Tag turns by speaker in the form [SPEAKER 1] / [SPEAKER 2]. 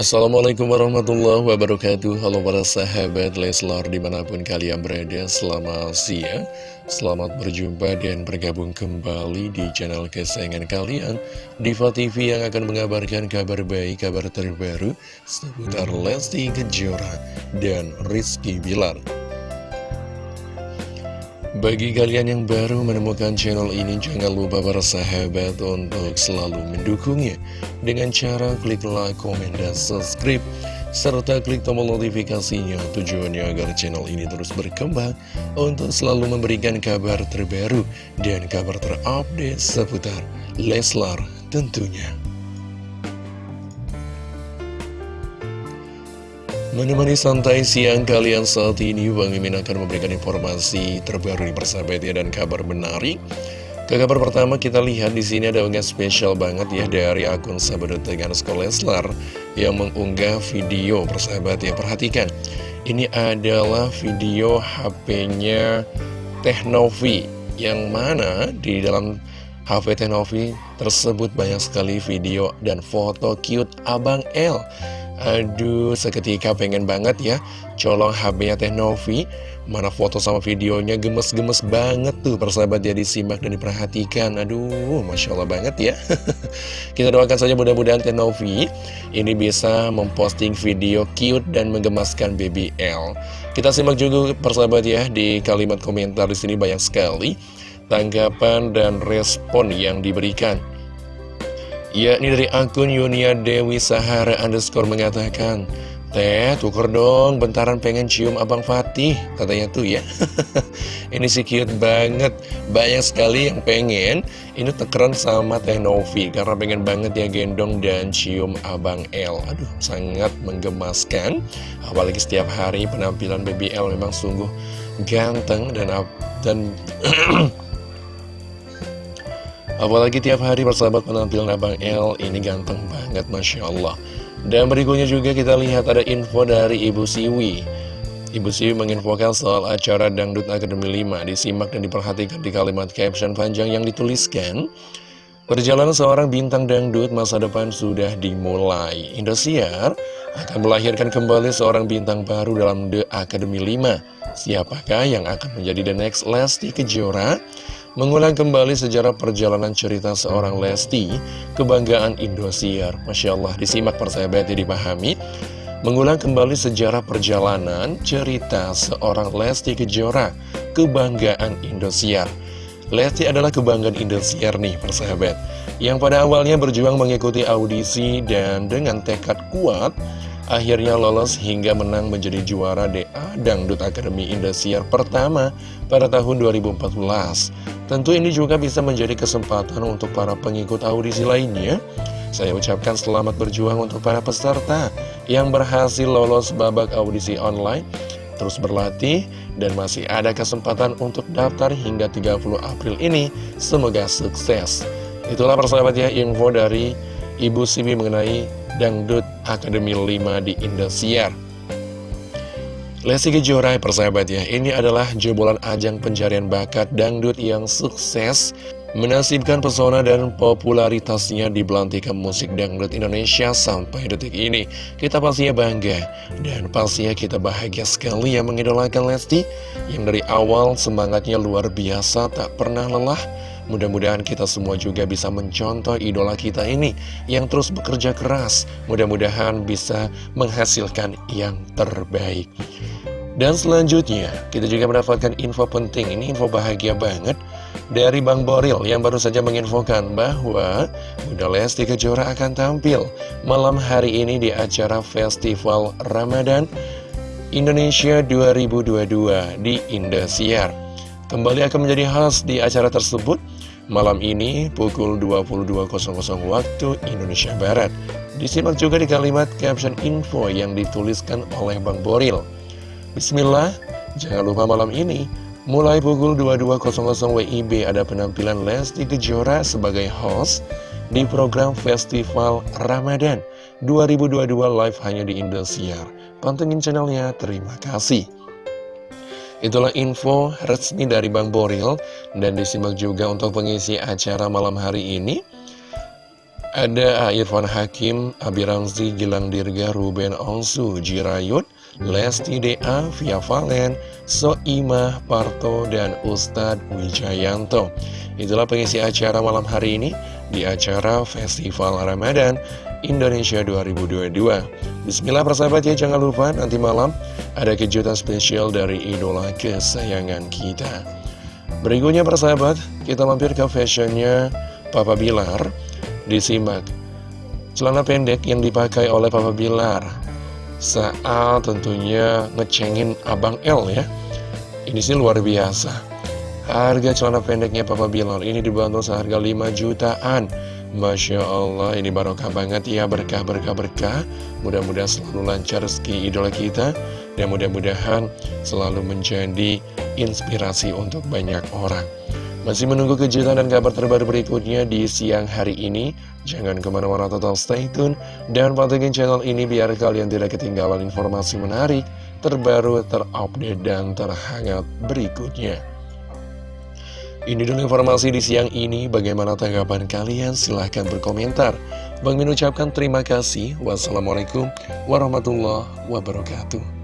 [SPEAKER 1] Assalamualaikum warahmatullahi wabarakatuh. Halo para sahabat Leslar di mana pun kalian berada Selamat siang. Selamat berjumpa dan bergabung kembali di channel kesayangan kalian Diva TV yang akan mengabarkan kabar baik, kabar terbaru Seputar Lesti Kejora dan Rizky Bilar bagi kalian yang baru menemukan channel ini, jangan lupa para sahabat untuk selalu mendukungnya dengan cara klik like, komen, dan subscribe, serta klik tombol notifikasinya tujuannya agar channel ini terus berkembang untuk selalu memberikan kabar terbaru dan kabar terupdate seputar Leslar tentunya. Menemani santai siang kalian saat ini, Bang Mimin akan memberikan informasi terbaru di persahabat ya dan kabar menarik. Ke kabar pertama kita lihat di sini ada unggah spesial banget ya dari akun sahabat dengan Leslar yang mengunggah video persahabat ya perhatikan. Ini adalah video HP-nya Teknovi yang mana di dalam HP Teknovi tersebut banyak sekali video dan foto cute Abang L Aduh, seketika pengen banget ya colong HP-nya Teh Novi. Mana foto sama videonya gemes-gemes banget tuh persahabat ya disimak dan diperhatikan. Aduh, Masya Allah banget ya. Kita doakan saja mudah-mudahan Teh Novi ini bisa memposting video cute dan menggemaskan BBL. Kita simak juga persahabat ya di kalimat komentar di sini banyak sekali tanggapan dan respon yang diberikan yakni dari akun Yunia Dewi Sahara underscore mengatakan Teh, tuker dong, bentaran pengen cium Abang Fatih, katanya tuh ya. ini sih cute banget, banyak sekali yang pengen. Ini tekeran sama Teh Novi, karena pengen banget ya gendong dan cium Abang L. Aduh, sangat menggemaskan. Apalagi setiap hari penampilan BBL memang sungguh ganteng dan dan Apalagi tiap hari persahabat penampilan Abang L ini ganteng banget Masya Allah. Dan berikutnya juga kita lihat ada info dari Ibu Siwi. Ibu Siwi menginfokan soal acara Dangdut Akademi 5 Disimak dan diperhatikan di kalimat caption panjang yang dituliskan Perjalanan seorang bintang dangdut masa depan sudah dimulai. Indosiar akan melahirkan kembali seorang bintang baru dalam The Academy 5 Siapakah yang akan menjadi the next Lesti Kejora? Mengulang kembali sejarah perjalanan cerita seorang Lesti, kebanggaan Indosiar. Masya Allah, disimak persahabat ya dipahami. Mengulang kembali sejarah perjalanan cerita seorang Lesti Kejora, kebanggaan Indosiar. Lesti adalah kebanggaan Indosiar nih persahabat, yang pada awalnya berjuang mengikuti audisi dan dengan tekad kuat, akhirnya lolos hingga menang menjadi juara DA Dangdut Akademi Indosiar pertama pada tahun 2014. Tentu ini juga bisa menjadi kesempatan untuk para pengikut audisi lainnya. Saya ucapkan selamat berjuang untuk para peserta yang berhasil lolos babak audisi online, terus berlatih, dan masih ada kesempatan untuk daftar hingga 30 April ini. Semoga sukses. Itulah persahabat ya info dari Ibu Sibi mengenai Dangdut Akademi 5 di Indosiar. Lesti Kejora persahabat ya, ini adalah jebolan ajang pencarian bakat dangdut yang sukses menasibkan pesona dan popularitasnya di belantikan musik dangdut Indonesia sampai detik ini. Kita pastinya bangga dan pastinya kita bahagia sekali yang mengidolakan Lesti yang dari awal semangatnya luar biasa tak pernah lelah. Mudah-mudahan kita semua juga bisa mencontoh idola kita ini yang terus bekerja keras. Mudah-mudahan bisa menghasilkan yang terbaik. Dan selanjutnya, kita juga mendapatkan info penting, ini info bahagia banget dari Bang Boril yang baru saja menginfokan bahwa Bunda Lesti Kejora akan tampil malam hari ini di acara Festival Ramadan Indonesia 2022 di Indosiar. Kembali akan menjadi khas di acara tersebut malam ini pukul 22.00 waktu Indonesia Barat. Disimak juga di kalimat caption info yang dituliskan oleh Bang Boril. Bismillah, jangan lupa malam ini Mulai pukul 22.00 WIB ada penampilan Lesti Kejora sebagai host di program Festival Ramadan 2022 live hanya di Indosiar. Pantengin channelnya, terima kasih. Itulah info resmi dari Bang Boril dan disimak juga untuk pengisi acara malam hari ini. Ada Irfan Hakim, Abi Ramzi, Gilang Dirga, Ruben Onsu, Jirayut, Lesti DA, Via Valen, Soimah, Parto, dan Ustadz Wijayanto. Itulah pengisi acara malam hari ini di acara Festival Ramadan Indonesia 2022. Bismillah persahabat ya, jangan lupa nanti malam ada kejutan spesial dari idola kesayangan kita. Berikutnya persahabat, kita mampir ke fashionnya Papa Bilar. Disimak. Celana pendek yang dipakai oleh Papa Bilar. Saat tentunya ngecengin Abang L ya. Ini sih luar biasa. Harga celana pendeknya Papa Bilar ini dibantu seharga 5 jutaan. Masya Allah ini barokah banget ya. Berkah berkah berkah. Mudah-mudahan selalu lancar rezeki idola kita Dan mudah-mudahan selalu menjadi inspirasi untuk banyak orang masih menunggu kejutan dan kabar terbaru berikutnya di siang hari ini? Jangan ke mana-mana total stay tune dan pantengin channel ini biar kalian tidak ketinggalan informasi menarik, terbaru, terupdate, dan terhangat berikutnya. Ini dulu informasi di siang ini, bagaimana tanggapan kalian? Silahkan berkomentar. Bang Min ucapkan terima kasih. Wassalamualaikum warahmatullahi wabarakatuh.